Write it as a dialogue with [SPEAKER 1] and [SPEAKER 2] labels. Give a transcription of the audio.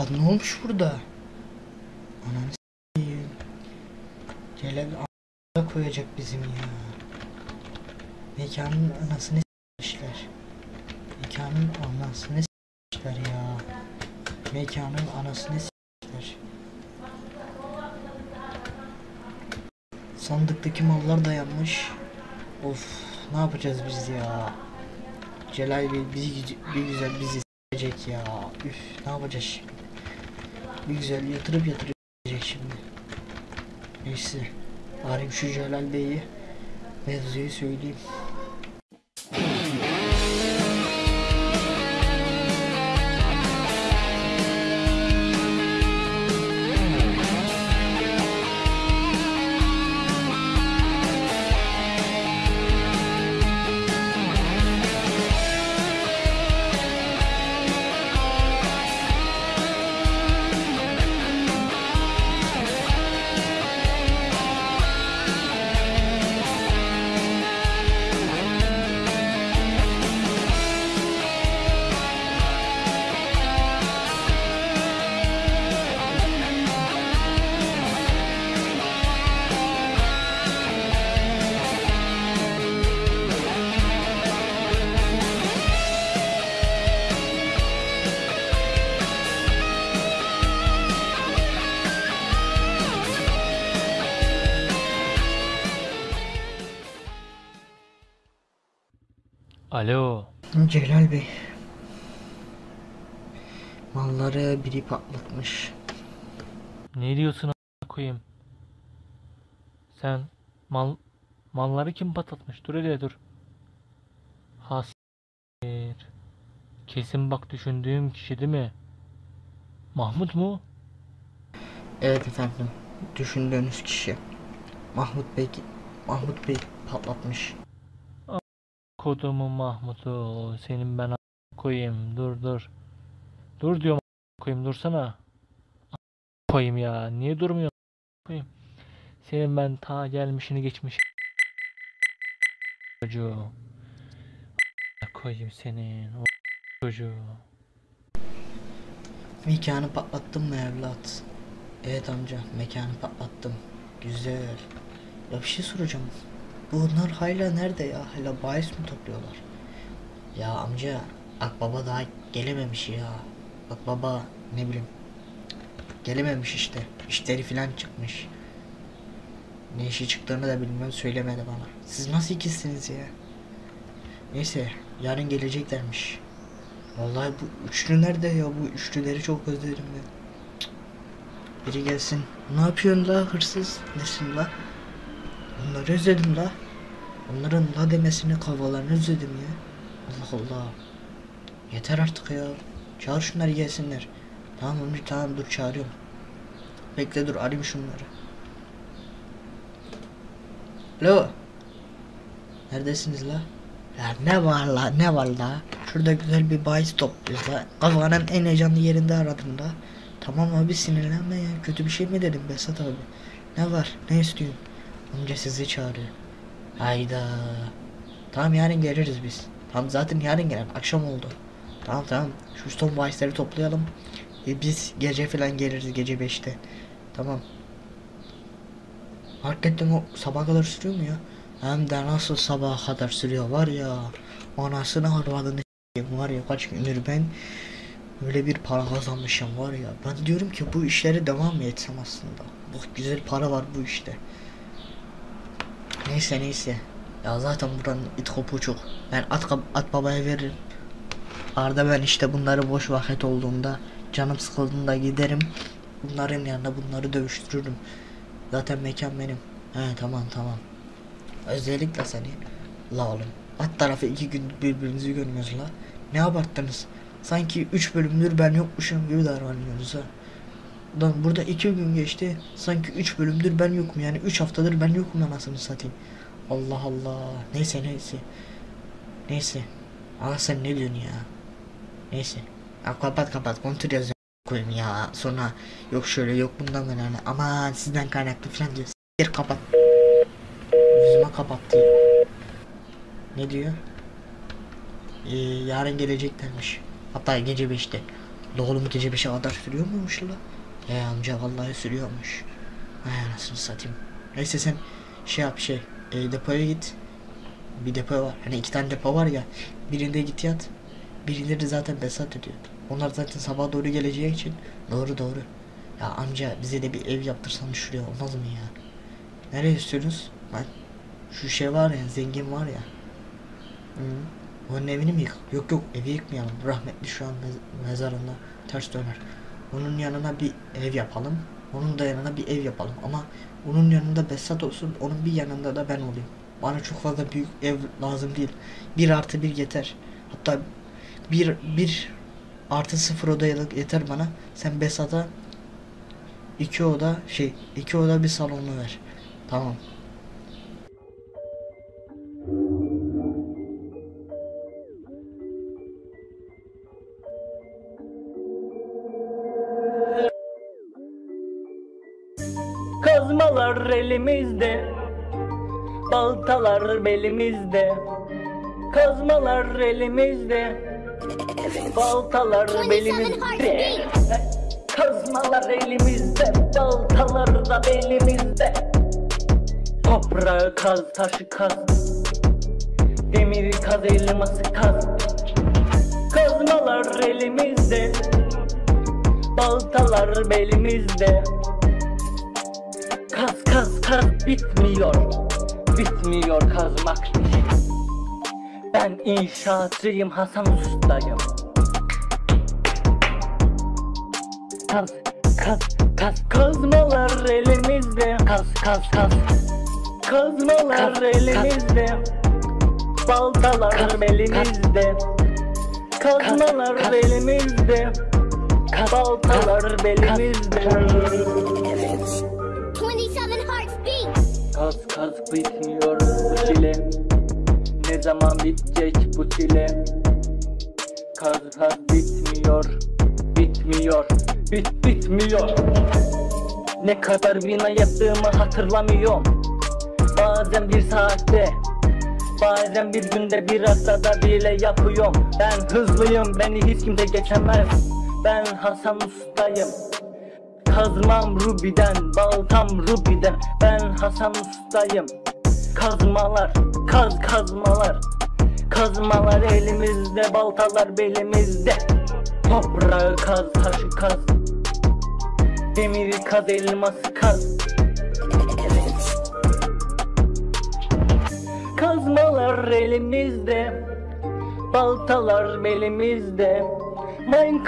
[SPEAKER 1] Lan ne olmuş burada? Ananı s**eyim. Celal a**a koyacak bizim ya. Mekanın anasını s**mişler. Mekanın anasını s**mişler ya. Mekanın anasını s**mişler. Sandıktaki mallar dayanmış. Of ne yapacağız biz ya? Celal Bey bizi bir güzel bizi s**ecek ya. Üf ne yapacağız şimdi? Bir güzel yatırıp yatırıp s**ecek şimdi. Neyse. Arayayım şu Celal Bey'i. Mevzuyu söyleyeyim.
[SPEAKER 2] Alo.
[SPEAKER 1] Celal Bey. Malları biri patlatmış.
[SPEAKER 2] Ne diyorsun koyayım? Sen mal malları kim patlatmış? Dur hele dur. Hasir. Kesin bak düşündüğüm kişi değil mi? Mahmut mu?
[SPEAKER 1] Evet efendim. Düşündüğünüz kişi. Mahmut Bey Mahmut Bey patlatmış.
[SPEAKER 2] Kodumun Mahmut'u. Senin ben koyayım. Dur dur. Dur diyorum koyayım. Dursana. Koyayım ya. Niye durmuyorsun a**a koyayım? Senin ben ta gelmişini geçmiş. Çocuğu. Koyayım senin. O çocuğu.
[SPEAKER 1] Mekanı patlattın mı evlat? Evet amca mekanı patlattım. Güzel. Ya bir şey soracağım. Bunlar hala nerede ya? Hala bahis mi topluyorlar? Ya amca Akbaba daha gelememiş ya. Akbaba ne bileyim. Gelememiş işte. İşleri filan çıkmış. Ne işi çıktığını da bilmem söylemedi bana. Siz nasıl ikisiniz ya? Neyse yarın geleceklermiş. Vallahi bu üçlü nerede ya? Bu üçlüleri çok özledim ben. Biri gelsin. Ne yapıyorsun la hırsız? Nesin la? Onları özledim la. Onların la demesini kavalarını özledim ya. Allah Allah. Yeter artık ya. Çağır şunları gelsinler. Tamam Ömür tamam dur çağırıyorum. Bekle dur arayayım şunları. Alo. Neredesiniz la? Ya ne var la ne var la? Şurada güzel bir bahis topluyoruz la. Kafanın en heyecanlı yerinde aradım da. Tamam abi sinirlenme ya. Kötü bir şey mi dedim Besat abi? Ne var? Ne istiyorsun? Amca sizi çağırıyor. Hayda. Tamam yarın geliriz biz. Tamam zaten yarın gelen akşam oldu. Tamam tamam. Şu son bahisleri toplayalım. E, biz gece falan geliriz gece 5'te. Tamam. Hakikaten o sabah kadar sürüyor mu ya? Hem de nasıl sabaha kadar sürüyor var ya. Anasını harvadını var ya kaç gündür ben öyle bir para kazanmışım var ya. Ben diyorum ki bu işlere devam mı etsem aslında. Bak güzel para var bu işte. Neyse neyse. Ya zaten buranın it kopu çok. Ben at, at babaya veririm. Arda ben işte bunları boş vakit olduğunda canım sıkıldığında giderim. Bunların yanında bunları dövüştürürüm. Zaten mekan benim. He tamam tamam. Özellikle seni. La oğlum. At tarafı iki gün birbirinizi görmüyoruz la. Ne abarttınız? Sanki üç bölümdür ben yokmuşum gibi davranıyorsunuz ha. Lan burada iki gün geçti. Sanki üç bölümdür ben yokum yani üç haftadır ben yokum anasını satayım. Allah Allah. Neyse neyse. Neyse. Aa sen ne diyorsun ya? Neyse. Ya kapat kapat kontrol yazıyorum koyayım ya. Sonra yok şöyle yok bundan önemli. Aman sizden kaynaklı falan diyor. S**tir kapat. Yüzüme kapattı. Ne diyor? Ee, yarın geleceklermiş. Hatta gece 5'te. La oğlum gece 5'e kadar sürüyor muymuş la? He amca vallahi sürüyormuş. Hay anasını satayım. Neyse sen şey yap şey e, depoya git. Bir depo var. Hani iki tane depo var ya. Birinde git yat. Birinde de zaten Besat ödüyor. Onlar zaten sabah doğru geleceği için. Doğru doğru. Ya amca bize de bir ev yaptırsan şuraya olmaz mı ya? Nereye istiyorsunuz? Ben şu şey var ya zengin var ya. Hı. Onun evini mi yık? Yok yok evi yıkmayalım. Rahmetli şu an mez- mezarında ters döner. Onun yanına bir ev yapalım. Onun da yanına bir ev yapalım. Ama onun yanında Besat olsun. Onun bir yanında da ben olayım. Bana çok fazla büyük ev lazım değil. Bir artı bir yeter. Hatta bir, bir artı sıfır odayalık yeter bana. Sen Besat'a iki oda şey iki oda bir salonu ver. Tamam.
[SPEAKER 3] Kazmalar elimizde Baltalar belimizde. Kazmalar elimizde Baltalar
[SPEAKER 4] 27
[SPEAKER 3] belimizde. Kazmalar elimizde Baltalar da belimizde. Toprağı kaz taşı kaz. Demiri kaz elması kaz. Kazmalar elimizde Baltalar belimizde bitmiyor Bitmiyor kazmak Ben inşaatçıyım Hasan Usta'yım. Kaz kaz kaz Kazmalar elimizde. Kaz kaz kaz Kazmalar
[SPEAKER 2] Kaz, kaz.
[SPEAKER 3] elimizde. Baltalar
[SPEAKER 2] Kaz, kaz.
[SPEAKER 3] belimizde Kazmalar
[SPEAKER 2] kaz.
[SPEAKER 3] belimizde Baltalar belimizde
[SPEAKER 4] 27
[SPEAKER 3] Kaz kaz bitmiyor bu çile. Ne zaman bitecek bu çile? Kaz kaz bitmiyor Bitmiyor Bit bitmiyor. Ne kadar bina yaptığımı hatırlamıyorum. Bazen bir saatte Bazen bir günde bir haftada bile yapıyorum. Ben hızlıyım beni hiç kimse geçemez. Ben Hasan Usta'yım Kazmam Ruby'den, baltam Ruby'den. Ben Hasan Usta'yım. Kazmalar, kaz kazmalar. Kazmalar elimizde, baltalar belimizde. Toprağı kaz, taşı kaz. Demiri kaz, elması kaz. Kazmalar elimizde Baltalar belimizde. Minecraft